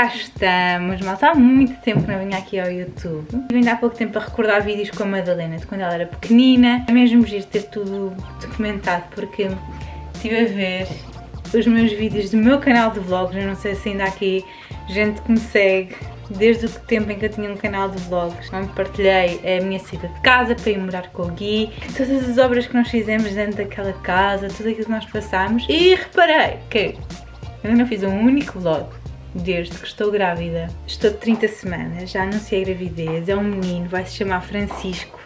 cá estamos, mal há muito tempo que não vinha aqui ao YouTube. E ainda há pouco tempo a recordar vídeos com a Madalena de quando ela era pequenina. É mesmo giro ter tudo documentado porque estive a ver os meus vídeos do meu canal de vlogs. Eu não sei se ainda há aqui gente que me segue desde o tempo em que eu tinha um canal de vlogs, onde partilhei a minha saída de casa para ir morar com o Gui, todas as obras que nós fizemos dentro daquela casa, tudo aquilo que nós passámos e reparei que eu não fiz um único vlog desde que estou grávida. Estou de 30 semanas, já anunciei gravidez, é um menino, vai se chamar Francisco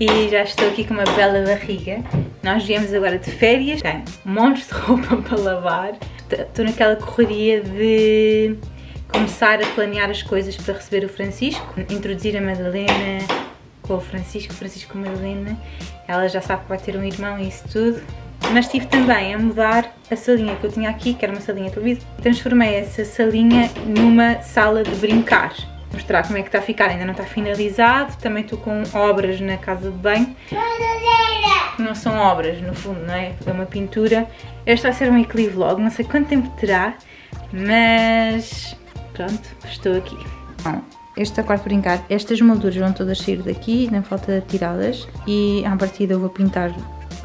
e já estou aqui com uma bela barriga. Nós viemos agora de férias, tenho montes de roupa para lavar, estou naquela correria de começar a planear as coisas para receber o Francisco, introduzir a Madalena com o Francisco, Francisco Madalena, ela já sabe que vai ter um irmão e isso tudo. Mas estive também a mudar a salinha que eu tinha aqui, que era uma salinha de televisão, transformei essa salinha numa sala de brincar. Vou mostrar como é que está a ficar, ainda não está finalizado, também estou com obras na casa de banho. Não são obras, no fundo, não é? É uma pintura. Este vai ser um vlog, não sei quanto tempo terá, mas Pronto, estou aqui. Bom, este quarto brincar, estas molduras vão todas sair daqui, não falta tirá-las e à partida eu vou pintar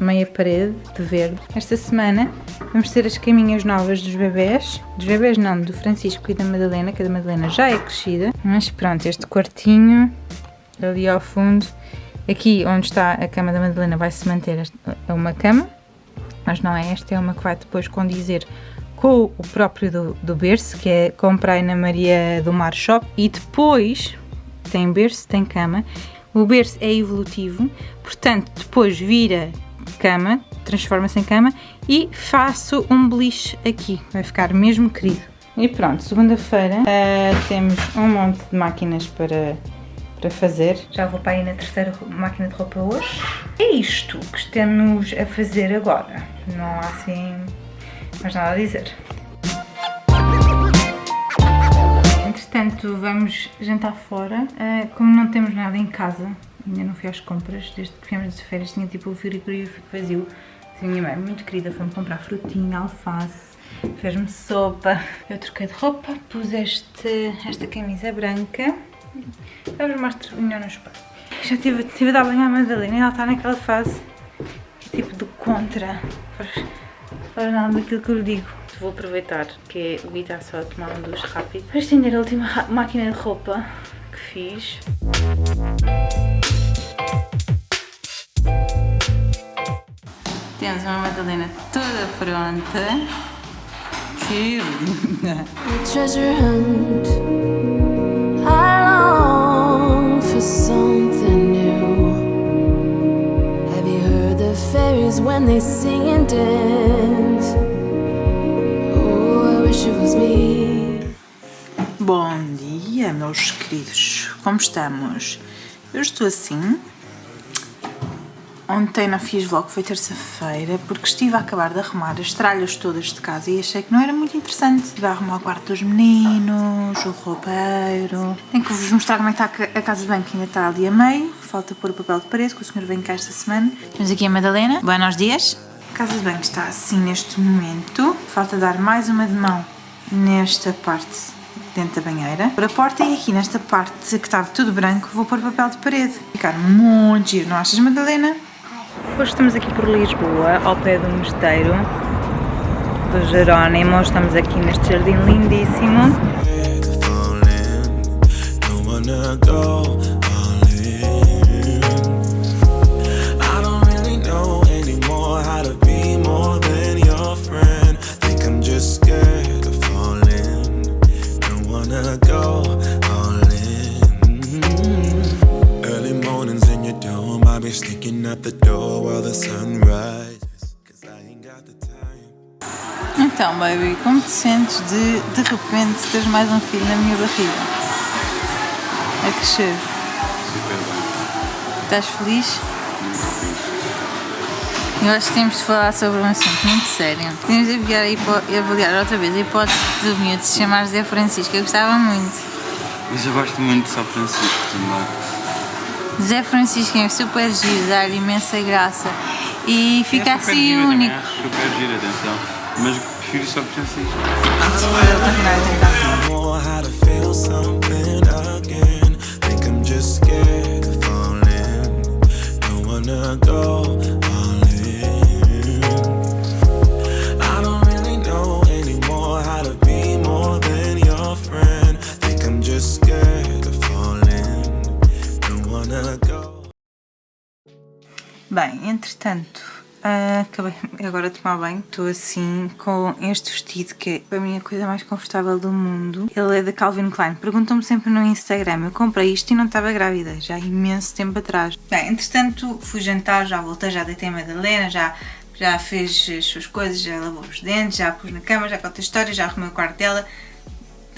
meia parede de verde. Esta semana vamos ter as caminhas novas dos bebés, dos bebés não, do Francisco e da Madalena, que a da Madalena já é crescida, mas pronto, este quartinho ali ao fundo, aqui onde está a cama da Madalena vai se manter uma cama, mas não é esta, é uma que vai depois condizer com o próprio do, do berço, que é comprei na Maria do Mar Shop, e depois tem berço, tem cama. O berço é evolutivo, portanto, depois vira cama, transforma-se em cama e faço um beliche aqui, vai ficar mesmo querido. E pronto, segunda-feira uh, temos um monte de máquinas para, para fazer. Já vou para aí na terceira máquina de roupa hoje. É isto que estamos a fazer agora. Não há assim mais nada a dizer. Entretanto, vamos jantar fora. Uh, como não temos nada em casa, ainda não fui às compras, desde que viemos de férias tinha tipo o frigorífico vazio. A minha mãe, muito querida, foi-me comprar frutinha, alface, fez-me sopa. Eu troquei de roupa, pus este, esta camisa branca. Vamos mostrar melhor no espelho. Já tive, tive a dar banho à Madalena e ela está naquela fase tipo do contra para nada daquilo que eu lhe digo. Vou aproveitar que o Gui está só a tomar um duche rápido para estender a última máquina de roupa que fiz. Temos uma Madalena toda pronta. Que linda! treasure hunt I long for something new Have you heard the fairies when they sing and dance Bom dia, meus queridos. Como estamos? Eu estou assim. Ontem não fiz vlog, foi terça-feira, porque estive a acabar de arrumar as tralhas todas de casa e achei que não era muito interessante. Estive a arrumar o quarto dos meninos, o roupeiro. Tenho que vos mostrar como é que está a casa de banho, que ainda está ali a meio. Falta pôr o papel de parede, que o senhor vem cá esta semana. Temos aqui a Madalena. Buenos dias. A casa de banho está assim neste momento. Falta dar mais uma de mão nesta parte dentro da banheira. Por a porta e aqui nesta parte que estava tudo branco vou pôr papel de parede. Ficar muito giro, não achas Madalena? Hoje estamos aqui por Lisboa, ao pé do mosteiro do Jerónimo. Estamos aqui neste jardim lindíssimo. Então, baby, como te sentes de, de repente, teres mais um filho na minha barriga? A crescer? Super bem. Estás feliz? Muito feliz. Eu acho que temos de falar sobre um assunto muito sério. Temos de avaliar, a avaliar outra vez a hipótese do miúdo se chamar Zé Francisco. Eu gostava muito. Mas eu gosto muito de São Francisco também. Zé Francisco é super giro, dá imensa graça e fica é assim gira, único. Acho super giro, atenção. Mas prefiro São Francisco. Vamos Bem, entretanto, ah, acabei agora de tomar banho. Estou assim com este vestido que é a coisa mais confortável do mundo. Ele é da Calvin Klein. Perguntam-me sempre no Instagram. Eu comprei isto e não estava grávida, já há imenso tempo atrás. Bem, entretanto fui jantar, já voltei, já deitei a Madalena, já, já fez as suas coisas, já lavou os dentes, já pus na cama, já contei a história, já arrumei o quarto dela.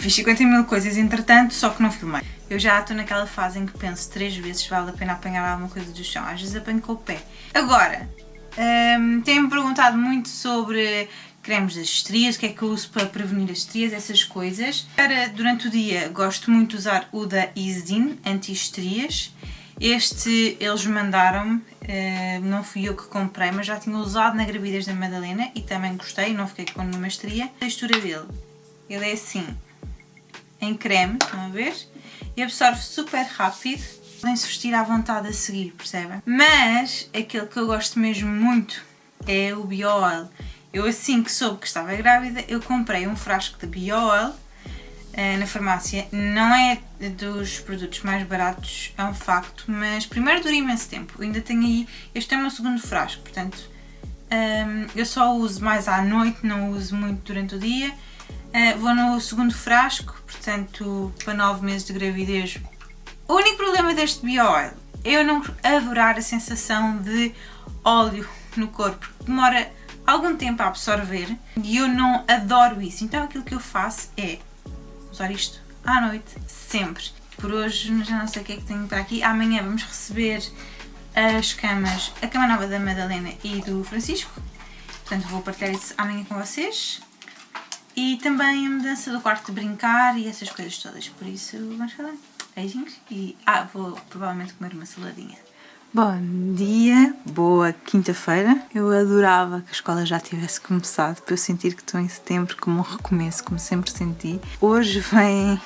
Fiz 50 mil coisas entretanto, só que não filmei. Eu já estou naquela fase em que penso três vezes se vale a pena apanhar alguma coisa do chão. Às vezes apanho com o pé. Agora, hum, têm-me perguntado muito sobre cremes das estrias, o que é que eu uso para prevenir as estrias, essas coisas. Para, durante o dia gosto muito de usar o da Isdin, anti-estrias. Este eles mandaram-me, eh, não fui eu que comprei, mas já tinha usado na gravidez da Madalena e também gostei, não fiquei com nenhuma estria. A textura dele, ele é assim, em creme, estão a ver? E absorve super rápido. Podem-se vestir à vontade a seguir, percebem? Mas aquele que eu gosto mesmo muito é o Bio-Oil. Eu assim que soube que estava grávida, eu comprei um frasco de Bio-Oil eh, na farmácia. Não é dos produtos mais baratos, é um facto, mas primeiro dura imenso tempo. Eu ainda tenho aí, este é o meu segundo frasco, portanto hum, eu só uso mais à noite, não uso muito durante o dia. Uh, vou no segundo frasco, portanto, para 9 meses de gravidez. O único problema deste bio-oil é eu não adorar a sensação de óleo no corpo, demora algum tempo a absorver e eu não adoro isso. Então aquilo que eu faço é usar isto à noite, sempre. Por hoje já não sei o que é que tenho para aqui. Amanhã vamos receber as camas, a cama nova da Madalena e do Francisco. Portanto vou partilhar isso amanhã com vocês. E também a mudança do quarto de brincar e essas coisas todas. Por isso, vamos falar. Beijinhos e. Ah, vou provavelmente comer uma saladinha. Bom dia, boa quinta-feira. Eu adorava que a escola já tivesse começado para eu sentir que estou em setembro como um recomeço, como sempre senti. Hoje vem.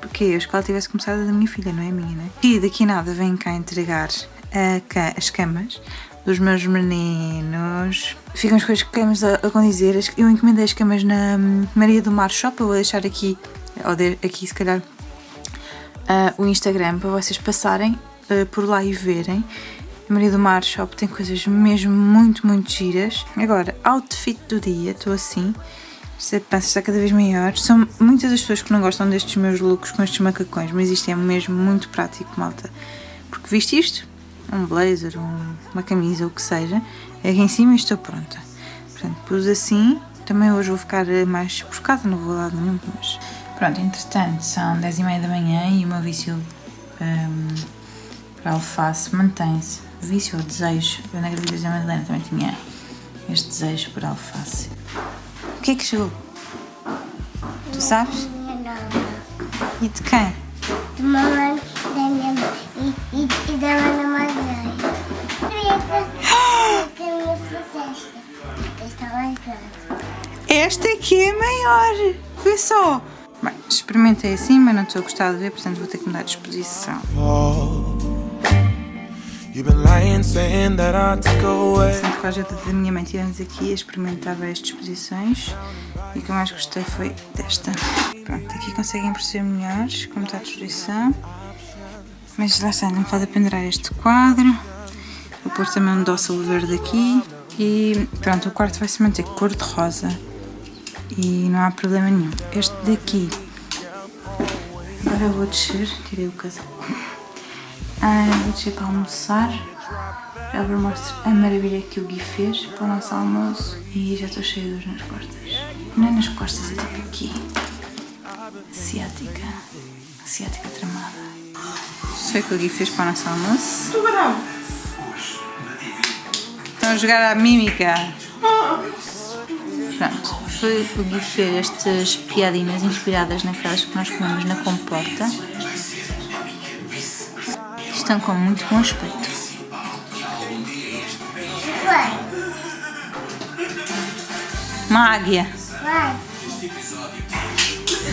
Porque a escola tivesse começado da minha filha, não é minha, né? E daqui nada vem cá entregar a, as camas dos meus meninos. Ficam as coisas que queremos a, a. Eu encomendei as camas na hum, Maria do Mar Shop. Eu vou deixar aqui, ou de, aqui se calhar, uh, o Instagram para vocês passarem uh, por lá e verem. Maria do Mar Shop tem coisas mesmo muito, muito giras. Agora, outfit do dia, estou assim. Esta pança está cada vez maior. São muitas as pessoas que não gostam destes meus looks com estes macacões, mas isto é mesmo muito prático, malta. Porque viste isto? Um blazer, um, uma camisa, o que seja. Aqui em cima estou pronta. Portanto, pus assim. Também hoje vou ficar mais buscada, não vou lá nenhum, mas... Pronto, entretanto, são 10 e meia da manhã e o meu vício um, para alface mantém-se. Vício ou desejo. Eu na gravidez da Madalena também tinha este desejo por alface. O que é que chegou? Tu sabes? E de quem? de mamãe, da minha mãe e, e, e da Ana Esta aqui é maior. Vê só. Bem, experimentei assim, mas não estou a gostar de ver, portanto vou ter que mudar de exposição. Sempre com a ajuda da minha mãe tivemos aqui a experimentar várias disposições e o que eu mais gostei foi desta. Pronto, aqui conseguem perceber melhor como está a disposição. Mas lá está, não me pode pendurar este quadro. Vou pôr também um dócil verde aqui. E pronto, o quarto vai se manter cor de rosa. E não há problema nenhum. Este daqui. Agora eu vou descer, tirei o casaco. Ah, vou descer para almoçar. Já vos mostro a maravilha que o Gui fez para o nosso almoço. E já estou cheia de dores nas costas. Não é nas costas, é tipo aqui. Asiática. Asiática tramada. Isso foi o que o Gui fez para o nosso almoço. Estão a jogar à mímica. Pronto, foi o Gui fez estas piadinhas inspiradas naquelas que nós comemos na comporta. Estão com muito bom aspecto. Uma águia.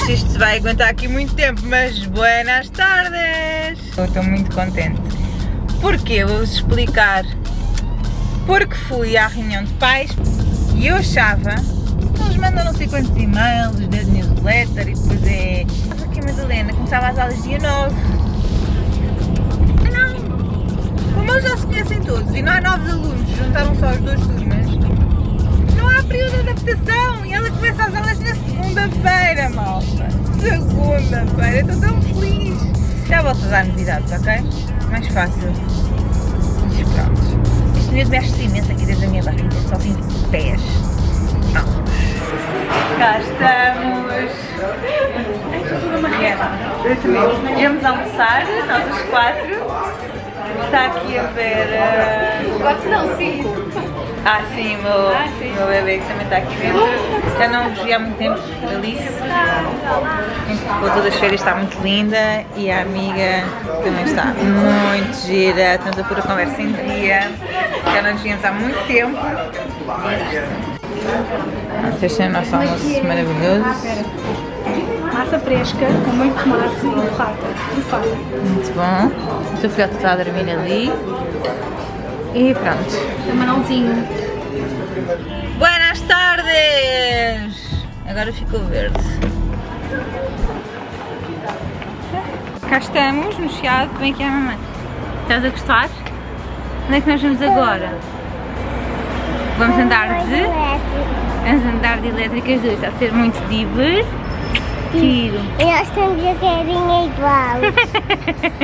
isto vai aguentar aqui muito tempo, mas buenas tardes! Eu estou muito contente. Porquê? Vou-vos explicar. Porque fui à reunião de pais e eu achava que eles mandam não sei quantos e-mails, desde newsletter e depois é... Mas aqui Madalena, começava as aulas dia 9. Ah não! Como eles já se conhecem todos e não há novos alunos, juntaram só as duas turmas, não há período de adaptação e ela começa as aulas na segunda-feira, malta. Segunda-feira, estou tão feliz. Já volto a dar novidades, ok? Mais fácil. Mas pronto. Medo mexe-se imenso aqui dentro da minha barriga, só vim de pés. Vamos. Cá estamos. Eu também. Viemos almoçar, nós os quatro. Está aqui a ver. Uh... Quatro não, cinco. Ah, sim, o meu, Ah, sim. meu bebê que também está aqui dentro. Já não vi há muito tempo, Alice. Voltou das férias, está muito linda e a amiga também está muito gira. Estamos a pôr a conversa em dia. Já não nos víamos há muito tempo. Este é o nosso almoço maravilhoso. Massa fresca, com muito tomate e burrata. Muito bom. O teu filhote está a dormir ali. E pronto. Camarãozinho. Agora ficou verde. Cá estamos, no Chiado, vem aqui a mamãe. Estás a gostar? Onde é que nós vamos agora? Vamos andar de... Vamos andar de elétricas duas, está a ser muito divertido. E nós temos a carinha igual.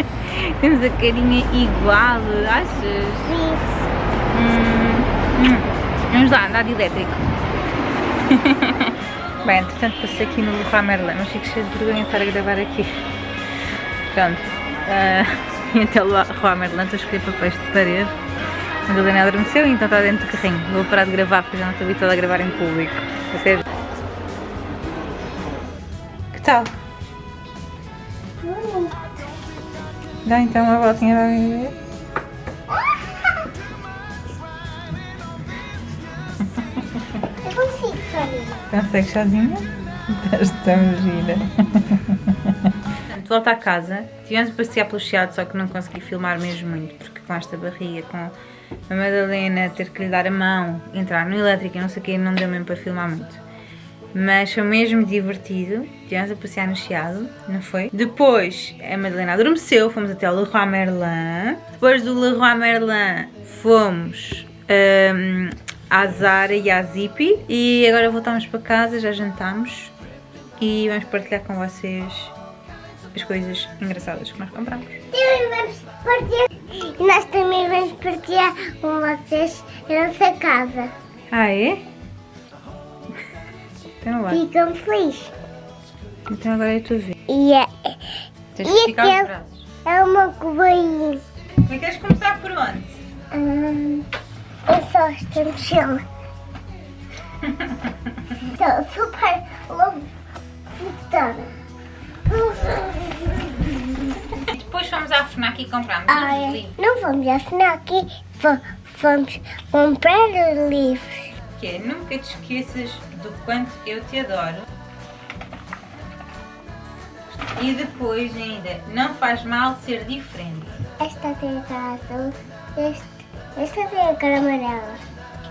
Temos a carinha igual, achas? Isso. Hum, hum. Vamos lá, andar de elétrico. Bem, entretanto passei aqui no Leroy Merlin, mas fico cheio de vergonha de estar a gravar aqui. Pronto. Uh, até o Leroy Merlin estou a escolher papéis de parede. A Madalena adormeceu e então está dentro do carrinho. Vou parar de gravar porque já não estou habituada a gravar em público. Até... Que tal? Dá então uma voltinha para mim ver. Consegue sozinha? Estás tão gira. De volta à casa, tivemos a passear pelo Chiado, só que não consegui filmar mesmo muito, porque com esta barriga, com a Madalena ter que lhe dar a mão, entrar no elétrico e não sei o que, não deu mesmo para filmar muito. Mas foi mesmo divertido, tivemos a passear no Chiado, não foi? Depois a Madalena adormeceu, fomos até ao Leroy Merlin. Depois do Leroy Merlin fomos hum, à Zara e à Zippy. E agora voltamos para casa, já jantámos e vamos partilhar com vocês as coisas engraçadas que nós compramos. Também vamos partilhar. E nós também vamos partilhar com vocês a nossa casa. Ah, é? Então vai. Ficam felizes. Então agora é a tua vez. E é, Tens E que aquele- braços. é uma cobainha. E queres começar por onde? Hum, só esta mochila. Estou super. E depois fomos à FNAC e comprámos Ah, uns é. livros. Não vamos aqui. Fo- Vamos comprar os livros. Que é, nunca te esqueças do quanto eu te adoro. E depois ainda, não faz mal ser diferente. Esta tem azul. Este, esta tem a cara amarela.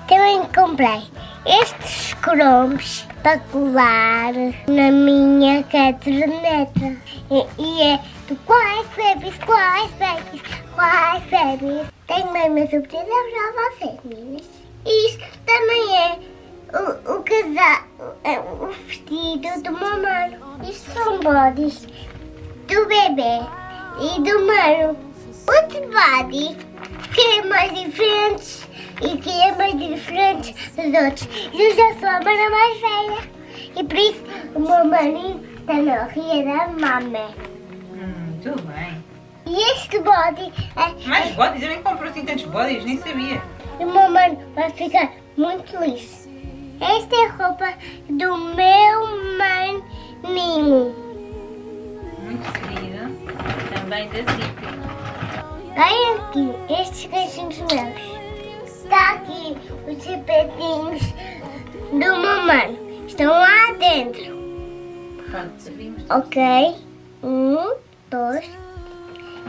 Também comprei estes cromos para colar na minha caderneta. E, e é do quais bebês, quais bebês, quais bebês. Tenho bem uma surpresa para vocês, meninas. Isto também é o, o é o vestido do mano. Isto são bodies do bebê e do mano. Outro body que é mais diferente e que é mais diferente dos outros. Eu já sou a mana mais velha e por isso o meu maninho está na ria da mama. Hum, tudo bem. E este body é, Mais bodies? Eu nem compro assim tantos bodies, nem sabia. o meu mano vai ficar muito feliz. Esta é a roupa do meu maninho. Muito querido. Também da Zippy. Olha aqui, estes caixinhos meus. Está aqui os sapatinhos do mano. Estão lá dentro. Pronto. Ok. Um, dois.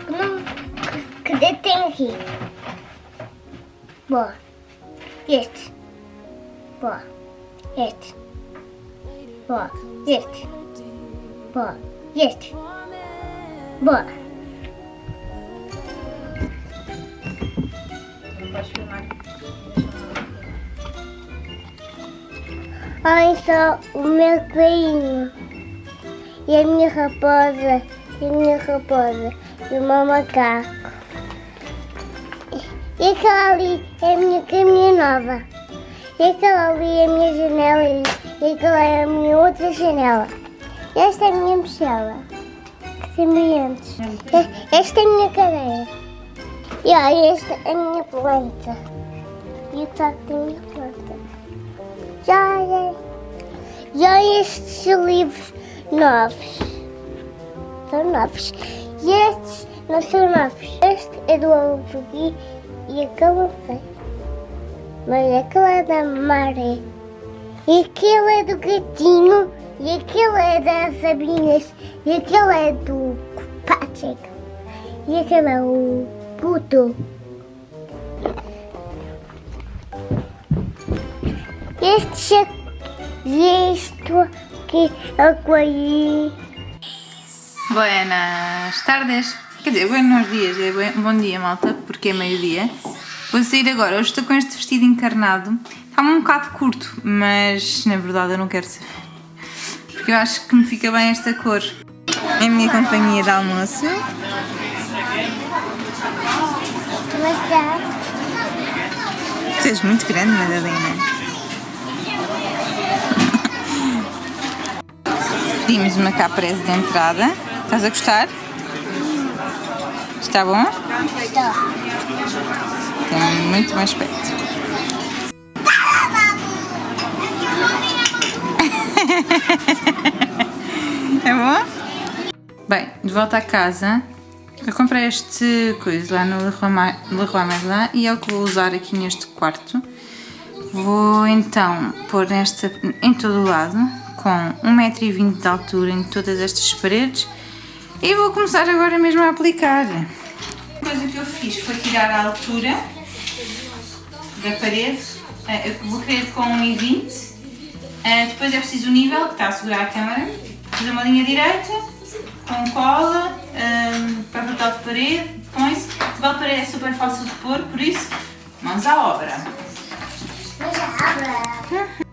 Não. Que dedo tem aqui? Boa. Este. Boa. Este. Boa. Este. Boa. Este. Boa. Olhem só o meu coelhinho. E a minha raposa. E a minha raposa. E o meu macaco. E aquela ali é a minha caminha nova. E aquela ali é a minha janela. E, aquela é a minha outra janela. E esta é a minha mochila. Que tem brilhantes. Esta é a minha cadeira. E olha, esta é a minha planta. E o taco da minha planta. Já. Já estes livros novos. São novos. E estes não são novos. Este é do Alvogui e aquele não sei. Mas aquele é da Maré. E aquele é do Gatinho. E aquele é das Abinhas. E aquele é do Patrick. E aquele é o Puto. Este é isto que é coelhinho. Buenas tardes. Quer dizer, buenos dias, é buen- bom dia, malta, porque é meio-dia. Vou sair agora. Hoje estou com este vestido encarnado. Está-me um bocado curto, mas na verdade eu não quero saber. Porque eu acho que me fica bem esta cor. É a minha companhia de almoço. Já. Tu és muito grande, Madalena. Pedimos uma caprese de entrada. Estás a gostar? Está bom? Está. Tem muito bom aspecto. É bom? Bem, de volta a casa, eu comprei este coisa lá no Leroy Merlin e é o que vou usar aqui neste quarto. Vou então pôr esta em todo o lado, com 1,20m de altura em todas estas paredes e vou começar agora mesmo a aplicar. A coisa que eu fiz foi tirar a altura da parede, Eh, eu vou querer com 1,20 eh, depois é preciso o nível que está a segurar a câmera, fazer uma linha direita, com cola, ehm, papel de parede, põe-se. Papel de parede é super fácil de pôr, por isso, mãos à obra. Mas abra.